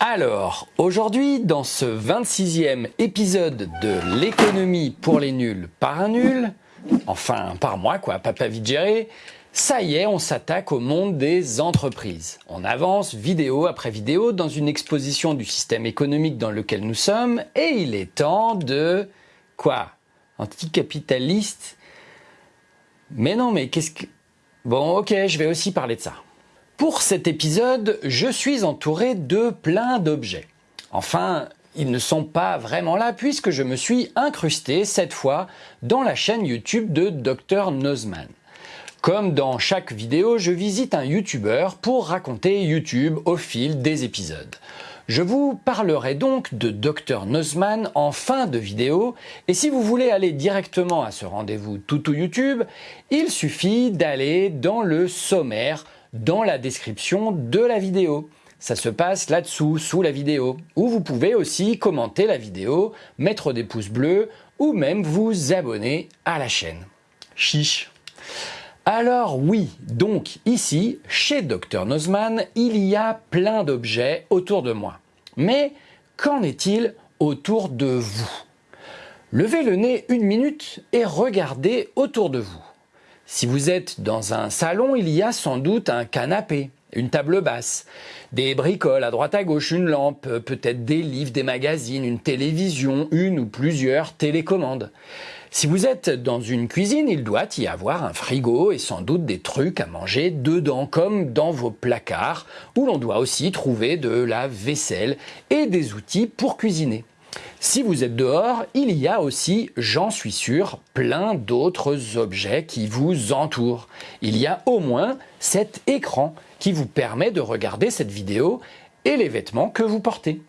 Alors, aujourd'hui, dans ce 26e épisode de l'économie pour les nuls par un nul, enfin par moi quoi, papa vite ça y est, on s'attaque au monde des entreprises. On avance vidéo après vidéo dans une exposition du système économique dans lequel nous sommes et il est temps de... quoi Anticapitaliste? Mais non, mais qu'est-ce que... Bon, ok, je vais aussi parler de ça. Pour cet épisode, je suis entouré de plein d'objets. Enfin, ils ne sont pas vraiment là puisque je me suis incrusté cette fois dans la chaîne YouTube de Dr Nozman. Comme dans chaque vidéo, je visite un YouTuber pour raconter YouTube au fil des épisodes. Je vous parlerai donc de Dr Nozman en fin de vidéo et si vous voulez aller directement à ce rendez-vous tout YouTube, il suffit d'aller dans le sommaire dans la description de la vidéo. Ça se passe là-dessous, sous la vidéo, où vous pouvez aussi commenter la vidéo, mettre des pouces bleus ou même vous abonner à la chaîne. Chiche alors oui, donc ici, chez Dr Nozman, il y a plein d'objets autour de moi. Mais qu'en est-il autour de vous? Levez le nez une minute et regardez autour de vous. Si vous êtes dans un salon, il y a sans doute un canapé, une table basse, des bricoles à droite à gauche, une lampe, peut-être des livres, des magazines, une télévision, une ou plusieurs télécommandes. Si vous êtes dans une cuisine, il doit y avoir un frigo et sans doute des trucs à manger dedans, comme dans vos placards, où l'on doit aussi trouver de la vaisselle et des outils pour cuisiner. Si vous êtes dehors, il y a aussi, j'en suis sûr, plein d'autres objets qui vous entourent. Il y a au moins cet écran qui vous permet de regarder cette vidéo et les vêtements que vous portez.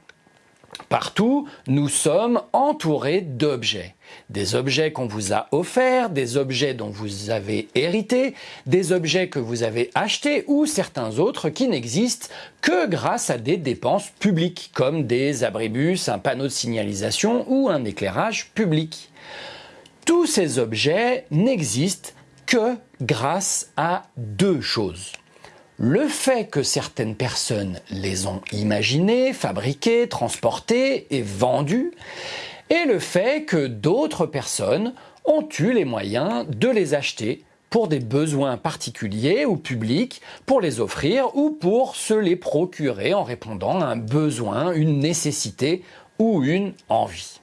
Partout, nous sommes entourés d'objets. Des objets qu'on vous a offerts, des objets dont vous avez hérité, des objets que vous avez achetés ou certains autres qui n'existent que grâce à des dépenses publiques comme des abribus, un panneau de signalisation ou un éclairage public. Tous ces objets n'existent que grâce à deux choses le fait que certaines personnes les ont imaginés, fabriqués, transportés et vendus, et le fait que d'autres personnes ont eu les moyens de les acheter pour des besoins particuliers ou publics, pour les offrir ou pour se les procurer en répondant à un besoin, une nécessité ou une envie.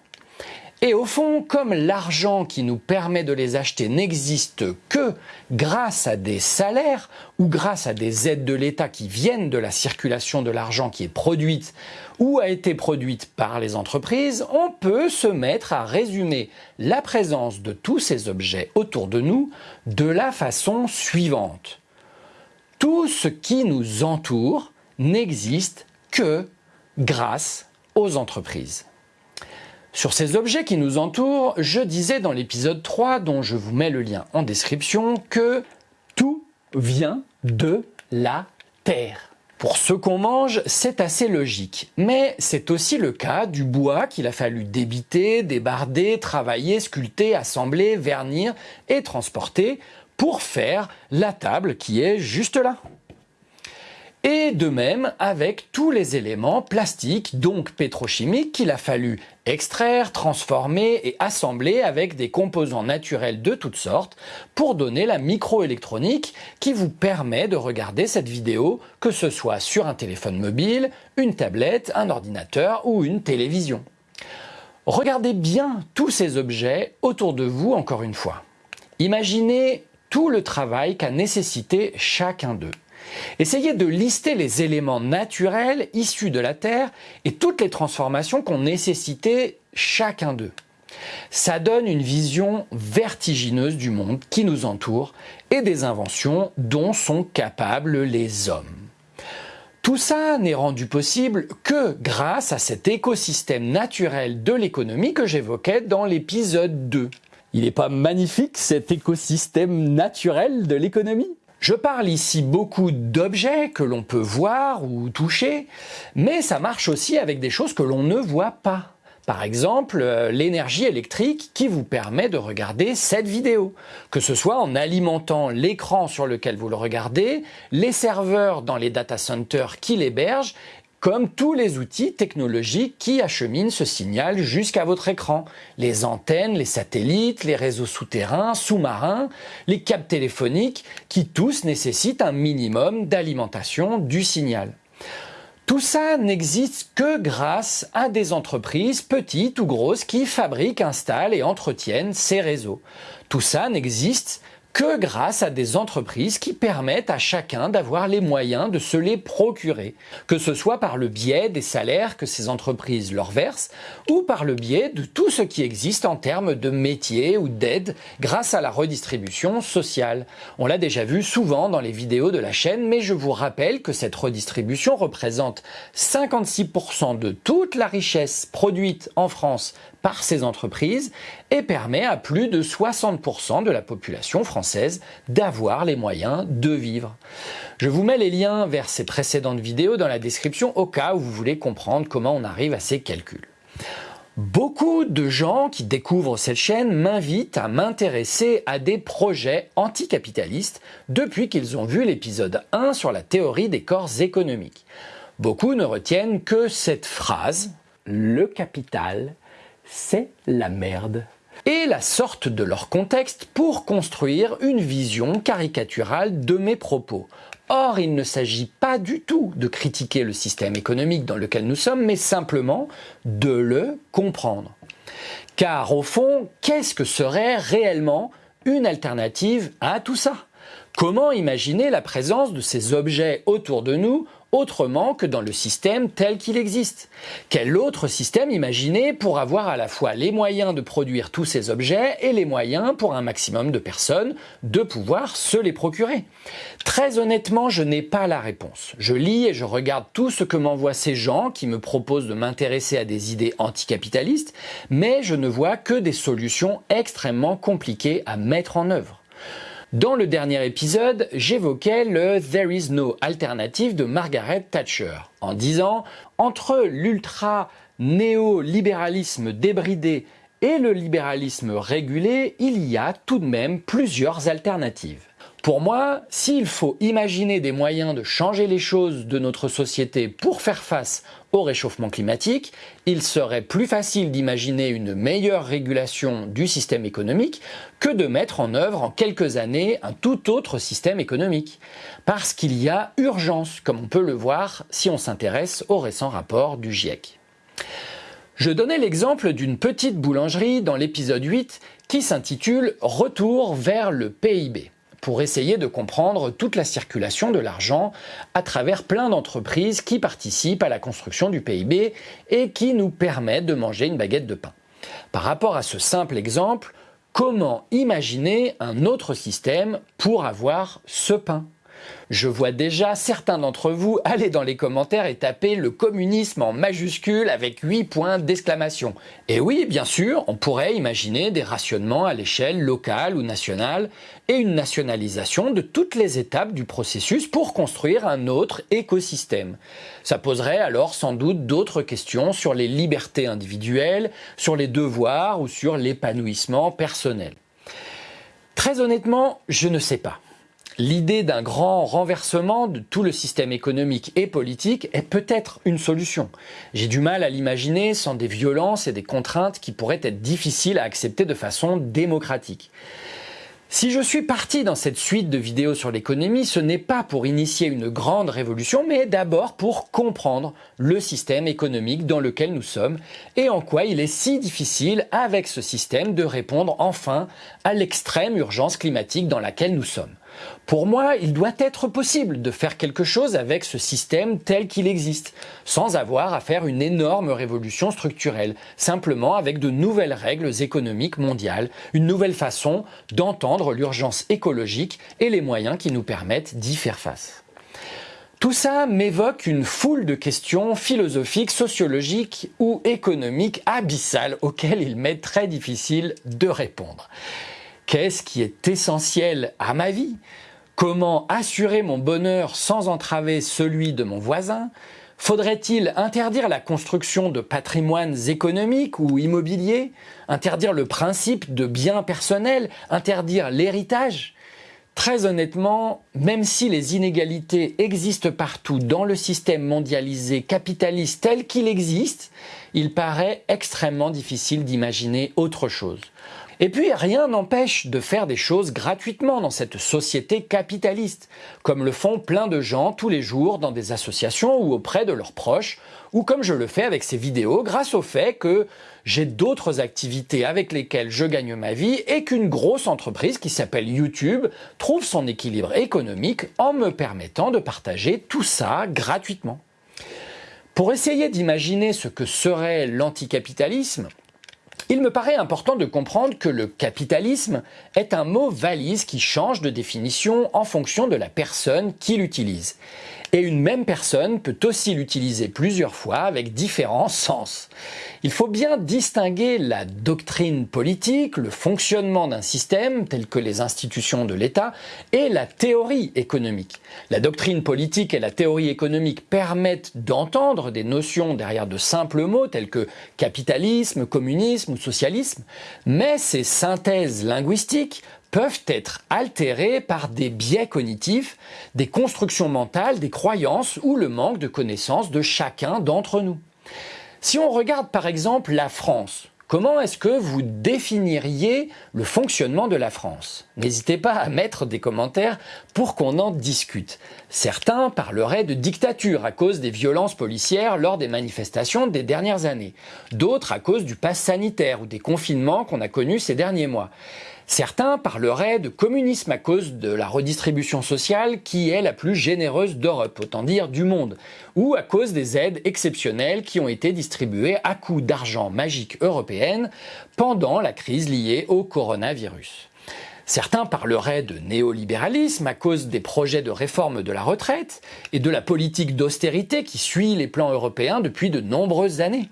Et au fond, comme l'argent qui nous permet de les acheter n'existe que grâce à des salaires ou grâce à des aides de l'État qui viennent de la circulation de l'argent qui est produite ou a été produite par les entreprises, on peut se mettre à résumer la présence de tous ces objets autour de nous de la façon suivante. Tout ce qui nous entoure n'existe que grâce aux entreprises. Sur ces objets qui nous entourent, je disais dans l'épisode 3, dont je vous mets le lien en description, que tout vient de la Terre. Pour ce qu'on mange, c'est assez logique. Mais c'est aussi le cas du bois qu'il a fallu débiter, débarder, travailler, sculpter, assembler, vernir et transporter pour faire la table qui est juste là. Et de même avec tous les éléments plastiques, donc pétrochimiques, qu'il a fallu extraire, transformer et assembler avec des composants naturels de toutes sortes pour donner la microélectronique qui vous permet de regarder cette vidéo, que ce soit sur un téléphone mobile, une tablette, un ordinateur ou une télévision. Regardez bien tous ces objets autour de vous encore une fois. Imaginez tout le travail qu'a nécessité chacun d'eux. Essayez de lister les éléments naturels issus de la Terre et toutes les transformations qu'ont nécessité chacun d'eux. Ça donne une vision vertigineuse du monde qui nous entoure et des inventions dont sont capables les hommes. Tout ça n'est rendu possible que grâce à cet écosystème naturel de l'économie que j'évoquais dans l'épisode 2. Il n'est pas magnifique cet écosystème naturel de l'économie? Je parle ici beaucoup d'objets que l'on peut voir ou toucher, mais ça marche aussi avec des choses que l'on ne voit pas. Par exemple, euh, l'énergie électrique qui vous permet de regarder cette vidéo, que ce soit en alimentant l'écran sur lequel vous le regardez, les serveurs dans les data centers qui l'hébergent, comme tous les outils technologiques qui acheminent ce signal jusqu'à votre écran. Les antennes, les satellites, les réseaux souterrains, sous-marins, les câbles téléphoniques, qui tous nécessitent un minimum d'alimentation du signal. Tout ça n'existe que grâce à des entreprises petites ou grosses qui fabriquent, installent et entretiennent ces réseaux. Tout ça n'existe que grâce à des entreprises qui permettent à chacun d'avoir les moyens de se les procurer, que ce soit par le biais des salaires que ces entreprises leur versent ou par le biais de tout ce qui existe en termes de métiers ou d'aide grâce à la redistribution sociale. On l'a déjà vu souvent dans les vidéos de la chaîne, mais je vous rappelle que cette redistribution représente 56% de toute la richesse produite en France par ces entreprises et permet à plus de 60% de la population d'avoir les moyens de vivre. Je vous mets les liens vers ces précédentes vidéos dans la description au cas où vous voulez comprendre comment on arrive à ces calculs. Beaucoup de gens qui découvrent cette chaîne m'invitent à m'intéresser à des projets anticapitalistes depuis qu'ils ont vu l'épisode 1 sur la théorie des corps économiques. Beaucoup ne retiennent que cette phrase « le capital c'est la merde et la sorte de leur contexte pour construire une vision caricaturale de mes propos. Or, il ne s'agit pas du tout de critiquer le système économique dans lequel nous sommes, mais simplement de le comprendre. Car au fond, qu'est-ce que serait réellement une alternative à tout ça? Comment imaginer la présence de ces objets autour de nous autrement que dans le système tel qu'il existe. Quel autre système imaginer pour avoir à la fois les moyens de produire tous ces objets et les moyens pour un maximum de personnes de pouvoir se les procurer? Très honnêtement, je n'ai pas la réponse. Je lis et je regarde tout ce que m'envoient ces gens qui me proposent de m'intéresser à des idées anticapitalistes, mais je ne vois que des solutions extrêmement compliquées à mettre en œuvre. Dans le dernier épisode, j'évoquais le There is no alternative de Margaret Thatcher, en disant entre l'ultra néolibéralisme débridé et le libéralisme régulé, il y a tout de même plusieurs alternatives. Pour moi, s'il faut imaginer des moyens de changer les choses de notre société pour faire face au réchauffement climatique, il serait plus facile d'imaginer une meilleure régulation du système économique que de mettre en œuvre en quelques années un tout autre système économique. Parce qu'il y a urgence, comme on peut le voir si on s'intéresse au récent rapport du GIEC. Je donnais l'exemple d'une petite boulangerie dans l'épisode 8 qui s'intitule « Retour vers le PIB » pour essayer de comprendre toute la circulation de l'argent à travers plein d'entreprises qui participent à la construction du PIB et qui nous permettent de manger une baguette de pain. Par rapport à ce simple exemple, comment imaginer un autre système pour avoir ce pain? Je vois déjà certains d'entre vous aller dans les commentaires et taper le communisme en majuscule avec 8 points d'exclamation. Et oui, bien sûr, on pourrait imaginer des rationnements à l'échelle locale ou nationale et une nationalisation de toutes les étapes du processus pour construire un autre écosystème. Ça poserait alors sans doute d'autres questions sur les libertés individuelles, sur les devoirs ou sur l'épanouissement personnel. Très honnêtement, je ne sais pas. L'idée d'un grand renversement de tout le système économique et politique est peut-être une solution. J'ai du mal à l'imaginer sans des violences et des contraintes qui pourraient être difficiles à accepter de façon démocratique. Si je suis parti dans cette suite de vidéos sur l'économie, ce n'est pas pour initier une grande révolution, mais d'abord pour comprendre le système économique dans lequel nous sommes et en quoi il est si difficile avec ce système de répondre enfin à l'extrême urgence climatique dans laquelle nous sommes. Pour moi, il doit être possible de faire quelque chose avec ce système tel qu'il existe, sans avoir à faire une énorme révolution structurelle, simplement avec de nouvelles règles économiques mondiales, une nouvelle façon d'entendre l'urgence écologique et les moyens qui nous permettent d'y faire face. Tout ça m'évoque une foule de questions philosophiques, sociologiques ou économiques abyssales auxquelles il m'est très difficile de répondre. Qu'est-ce qui est essentiel à ma vie? Comment assurer mon bonheur sans entraver celui de mon voisin? Faudrait-il interdire la construction de patrimoines économiques ou immobiliers? Interdire le principe de biens personnels? Interdire l'héritage? Très honnêtement, même si les inégalités existent partout dans le système mondialisé capitaliste tel qu'il existe, il paraît extrêmement difficile d'imaginer autre chose. Et puis rien n'empêche de faire des choses gratuitement dans cette société capitaliste, comme le font plein de gens tous les jours dans des associations ou auprès de leurs proches, ou comme je le fais avec ces vidéos grâce au fait que j'ai d'autres activités avec lesquelles je gagne ma vie et qu'une grosse entreprise qui s'appelle YouTube trouve son équilibre économique en me permettant de partager tout ça gratuitement. Pour essayer d'imaginer ce que serait l'anticapitalisme, il me paraît important de comprendre que le capitalisme est un mot valise qui change de définition en fonction de la personne qui l'utilise. Et une même personne peut aussi l'utiliser plusieurs fois avec différents sens. Il faut bien distinguer la doctrine politique, le fonctionnement d'un système tel que les institutions de l'État, et la théorie économique. La doctrine politique et la théorie économique permettent d'entendre des notions derrière de simples mots tels que capitalisme, communisme ou socialisme, mais ces synthèses linguistiques peuvent être altérées par des biais cognitifs, des constructions mentales, des croyances ou le manque de connaissances de chacun d'entre nous. Si on regarde par exemple la France, Comment est-ce que vous définiriez le fonctionnement de la France? N'hésitez pas à mettre des commentaires pour qu'on en discute. Certains parleraient de dictature à cause des violences policières lors des manifestations des dernières années. D'autres à cause du pass sanitaire ou des confinements qu'on a connus ces derniers mois. Certains parleraient de communisme à cause de la redistribution sociale qui est la plus généreuse d'Europe, autant dire du monde, ou à cause des aides exceptionnelles qui ont été distribuées à coups d'argent magique européenne pendant la crise liée au coronavirus. Certains parleraient de néolibéralisme à cause des projets de réforme de la retraite et de la politique d'austérité qui suit les plans européens depuis de nombreuses années.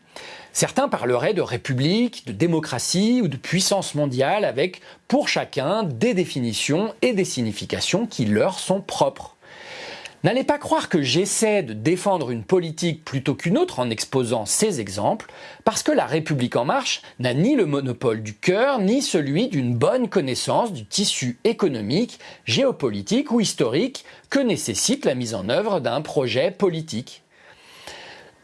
Certains parleraient de république, de démocratie ou de puissance mondiale avec, pour chacun, des définitions et des significations qui leur sont propres. N'allez pas croire que j'essaie de défendre une politique plutôt qu'une autre en exposant ces exemples, parce que la République en marche n'a ni le monopole du cœur, ni celui d'une bonne connaissance du tissu économique, géopolitique ou historique que nécessite la mise en œuvre d'un projet politique.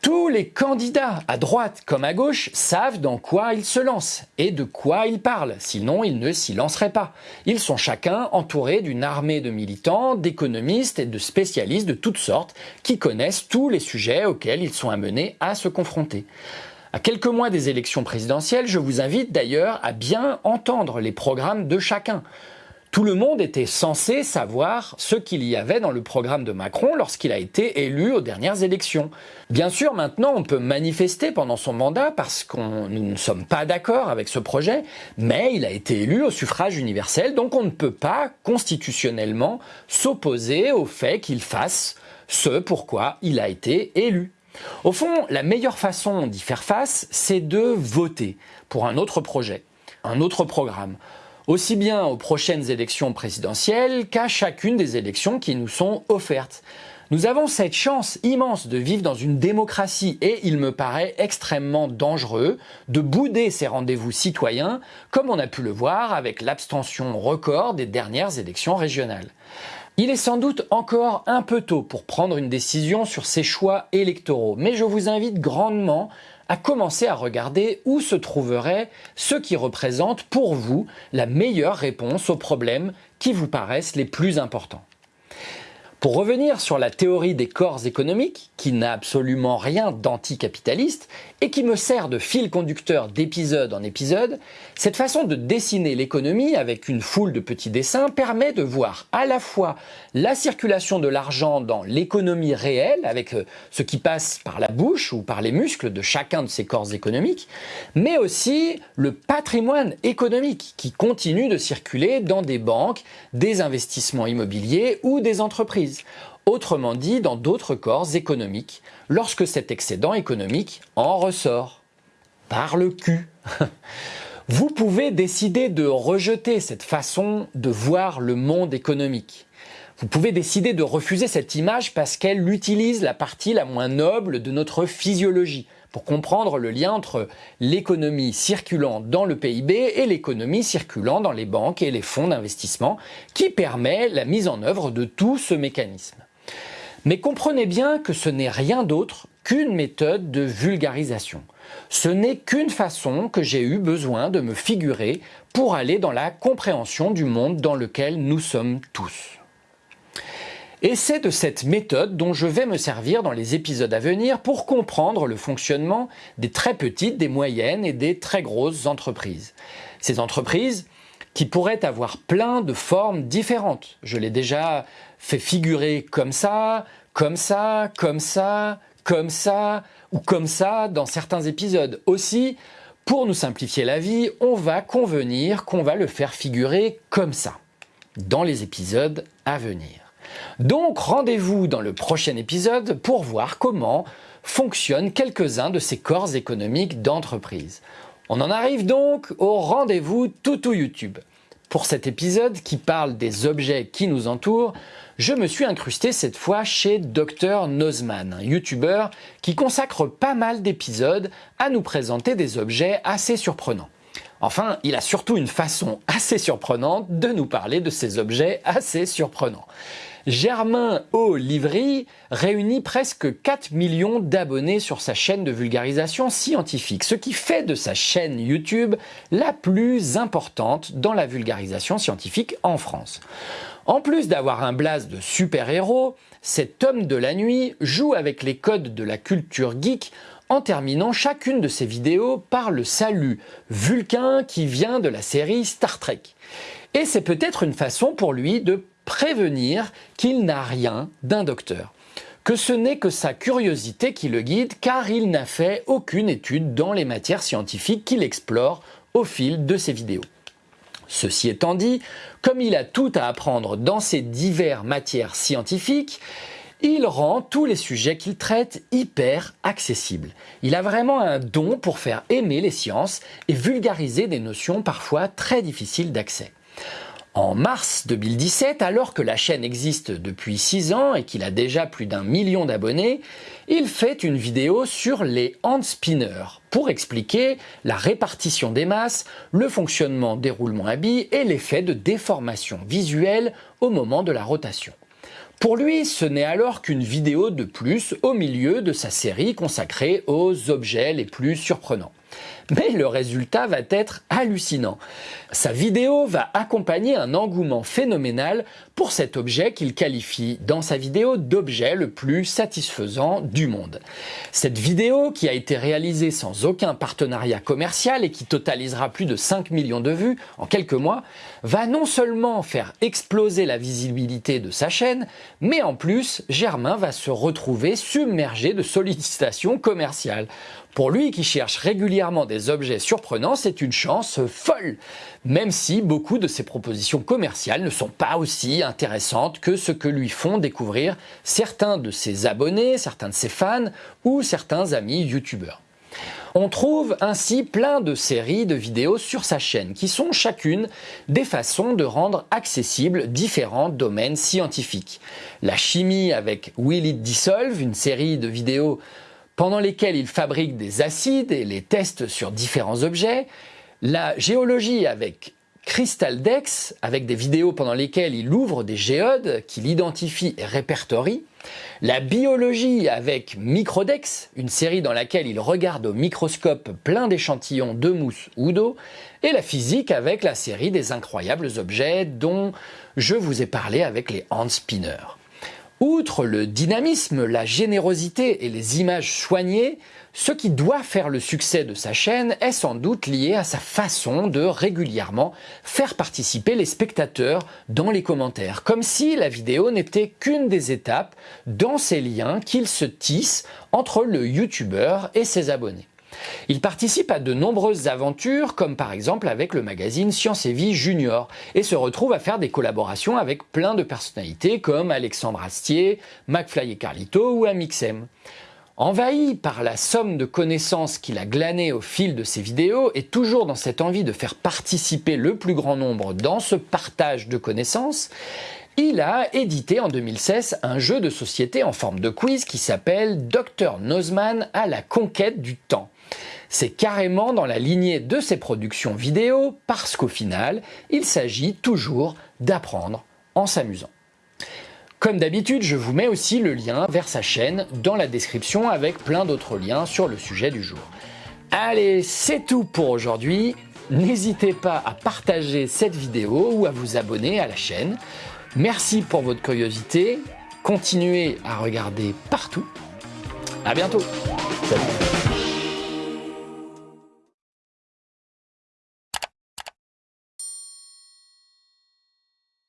Tous les candidats, à droite comme à gauche, savent dans quoi ils se lancent et de quoi ils parlent, sinon ils ne s'y lanceraient pas. Ils sont chacun entourés d'une armée de militants, d'économistes et de spécialistes de toutes sortes qui connaissent tous les sujets auxquels ils sont amenés à se confronter. À quelques mois des élections présidentielles, je vous invite d'ailleurs à bien entendre les programmes de chacun. Tout le monde était censé savoir ce qu'il y avait dans le programme de Macron lorsqu'il a été élu aux dernières élections. Bien sûr, maintenant, on peut manifester pendant son mandat parce que nous ne sommes pas d'accord avec ce projet, mais il a été élu au suffrage universel, donc on ne peut pas constitutionnellement s'opposer au fait qu'il fasse ce pourquoi il a été élu. Au fond, la meilleure façon d'y faire face, c'est de voter pour un autre projet, un autre programme aussi bien aux prochaines élections présidentielles qu'à chacune des élections qui nous sont offertes. Nous avons cette chance immense de vivre dans une démocratie et il me paraît extrêmement dangereux de bouder ces rendez-vous citoyens comme on a pu le voir avec l'abstention record des dernières élections régionales. Il est sans doute encore un peu tôt pour prendre une décision sur ces choix électoraux, mais je vous invite grandement à commencer à regarder où se trouverait ce qui représente pour vous la meilleure réponse aux problèmes qui vous paraissent les plus importants. Pour revenir sur la théorie des corps économiques, qui n'a absolument rien d'anticapitaliste et qui me sert de fil conducteur d'épisode en épisode, cette façon de dessiner l'économie avec une foule de petits dessins permet de voir à la fois la circulation de l'argent dans l'économie réelle, avec euh, ce qui passe par la bouche ou par les muscles de chacun de ces corps économiques, mais aussi le patrimoine économique qui continue de circuler dans des banques, des investissements immobiliers ou des entreprises autrement dit dans d'autres corps économiques, lorsque cet excédent économique en ressort. Par le cul. Vous pouvez décider de rejeter cette façon de voir le monde économique. Vous pouvez décider de refuser cette image parce qu'elle utilise la partie la moins noble de notre physiologie pour comprendre le lien entre l'économie circulant dans le PIB et l'économie circulant dans les banques et les fonds d'investissement qui permet la mise en œuvre de tout ce mécanisme. Mais comprenez bien que ce n'est rien d'autre qu'une méthode de vulgarisation. Ce n'est qu'une façon que j'ai eu besoin de me figurer pour aller dans la compréhension du monde dans lequel nous sommes tous. Et c'est de cette méthode dont je vais me servir dans les épisodes à venir pour comprendre le fonctionnement des très petites, des moyennes et des très grosses entreprises. Ces entreprises qui pourraient avoir plein de formes différentes. Je l'ai déjà fait figurer comme ça, comme ça, comme ça, comme ça ou comme ça dans certains épisodes. Aussi, pour nous simplifier la vie, on va convenir qu'on va le faire figurer comme ça dans les épisodes à venir. Donc rendez-vous dans le prochain épisode pour voir comment fonctionnent quelques-uns de ces corps économiques d'entreprise. On en arrive donc au rendez-vous Toutou YouTube. Pour cet épisode qui parle des objets qui nous entourent, je me suis incrusté cette fois chez Dr Nozman, un youtubeur qui consacre pas mal d'épisodes à nous présenter des objets assez surprenants. Enfin, il a surtout une façon assez surprenante de nous parler de ces objets assez surprenants. Germain O. Livry réunit presque 4 millions d'abonnés sur sa chaîne de vulgarisation scientifique, ce qui fait de sa chaîne YouTube la plus importante dans la vulgarisation scientifique en France. En plus d'avoir un blaze de super-héros, cet homme de la nuit joue avec les codes de la culture geek en terminant chacune de ses vidéos par le salut Vulcain qui vient de la série Star Trek. Et c'est peut-être une façon pour lui de prévenir qu'il n'a rien d'un docteur que ce n'est que sa curiosité qui le guide car il n'a fait aucune étude dans les matières scientifiques qu'il explore au fil de ses vidéos. Ceci étant dit, comme il a tout à apprendre dans ces diverses matières scientifiques, il rend tous les sujets qu'il traite hyper accessibles. Il a vraiment un don pour faire aimer les sciences et vulgariser des notions parfois très difficiles d'accès. En mars 2017, alors que la chaîne existe depuis 6 ans et qu'il a déjà plus d'un million d'abonnés, il fait une vidéo sur les hand spinners pour expliquer la répartition des masses, le fonctionnement des roulements à billes et l'effet de déformation visuelle au moment de la rotation. Pour lui, ce n'est alors qu'une vidéo de plus au milieu de sa série consacrée aux objets les plus surprenants mais le résultat va être hallucinant. Sa vidéo va accompagner un engouement phénoménal pour cet objet qu'il qualifie dans sa vidéo d'objet le plus satisfaisant du monde. Cette vidéo, qui a été réalisée sans aucun partenariat commercial et qui totalisera plus de 5 millions de vues en quelques mois, va non seulement faire exploser la visibilité de sa chaîne, mais en plus, Germain va se retrouver submergé de sollicitations commerciales. Pour lui qui cherche régulièrement des objets surprenants, c'est une chance folle, même si beaucoup de ses propositions commerciales ne sont pas aussi intéressantes que ce que lui font découvrir certains de ses abonnés, certains de ses fans ou certains amis youtubeurs. On trouve ainsi plein de séries de vidéos sur sa chaîne qui sont chacune des façons de rendre accessibles différents domaines scientifiques. La chimie avec Will It Dissolve, une série de vidéos pendant lesquels il fabrique des acides et les teste sur différents objets, la géologie avec Crystaldex, avec des vidéos pendant lesquelles il ouvre des géodes qu'il identifie et répertorie, la biologie avec Microdex, une série dans laquelle il regarde au microscope plein d'échantillons de mousse ou d'eau, et la physique avec la série des incroyables objets dont je vous ai parlé avec les hand spinners. Outre le dynamisme, la générosité et les images soignées, ce qui doit faire le succès de sa chaîne est sans doute lié à sa façon de régulièrement faire participer les spectateurs dans les commentaires, comme si la vidéo n'était qu'une des étapes dans ces liens qu'il se tisse entre le youtubeur et ses abonnés. Il participe à de nombreuses aventures, comme par exemple avec le magazine Science et Vie Junior, et se retrouve à faire des collaborations avec plein de personnalités comme Alexandre Astier, McFly et Carlito ou Amixem. Envahi par la somme de connaissances qu'il a glanées au fil de ses vidéos et toujours dans cette envie de faire participer le plus grand nombre dans ce partage de connaissances, il a édité en 2016 un jeu de société en forme de quiz qui s'appelle Dr Nozman à la conquête du temps. C'est carrément dans la lignée de ses productions vidéo parce qu'au final, il s'agit toujours d'apprendre en s'amusant. Comme d'habitude, je vous mets aussi le lien vers sa chaîne dans la description avec plein d'autres liens sur le sujet du jour. Allez, c'est tout pour aujourd'hui. N'hésitez pas à partager cette vidéo ou à vous abonner à la chaîne. Merci pour votre curiosité. Continuez à regarder partout. À bientôt.